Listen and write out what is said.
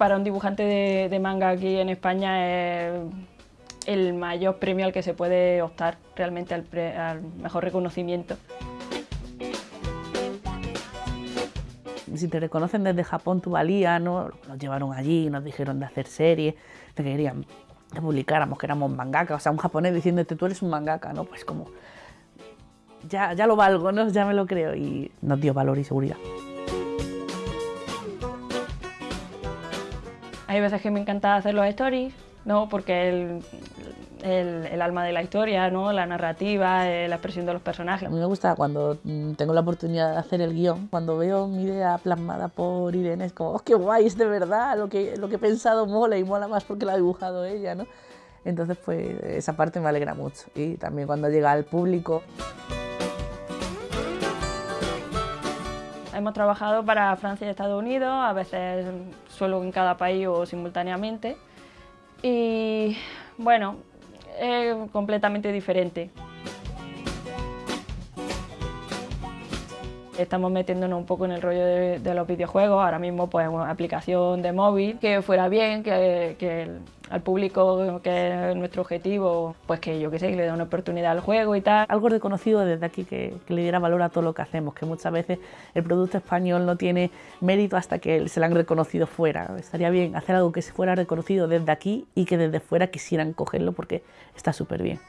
para un dibujante de, manga aquí en España es el mayor premio al que se puede optar realmente al, mejor reconocimiento. Si te reconocen desde Japón tu valía, ¿no? nos llevaron allí, nos dijeron de hacer series, te querían que publicáramos que éramos mangaka, o sea, un japonés diciéndote tú eres un mangaka, ¿no? Pues como, ya, ya lo valgo, ¿no? Ya me lo creo y nos dio valor y seguridad. Hay veces que me encanta hacer los stories, ¿no? porque el, el, alma de la historia, ¿no? la narrativa, eh, la expresión de los personajes. A mí me gusta cuando mm, tengo la oportunidad de hacer el guion, cuando veo mi idea plasmada por Irene, es como, oh, qué guay, es de verdad, lo que, lo que he pensado mola y mola más porque lo ha dibujado ella. ¿no? Entonces, pues esa parte me alegra mucho. Y también cuando llega al público. Hemos trabajado para Francia y Estados Unidos, a veces solo en cada país o simultáneamente. Y bueno, es completamente diferente. Estamos metiéndonos un poco en el rollo de, los videojuegos, ahora mismo pues una aplicación de móvil que fuera bien, que, que al público que es nuestro objetivo, pues que yo qué sé, que le dé una oportunidad al juego y tal. Algo reconocido desde aquí que, le diera valor a todo lo que hacemos, que muchas veces el producto español no tiene mérito hasta que se lo han reconocido fuera. Estaría bien hacer algo que se fuera reconocido desde aquí y que desde fuera quisieran cogerlo porque está súper bien.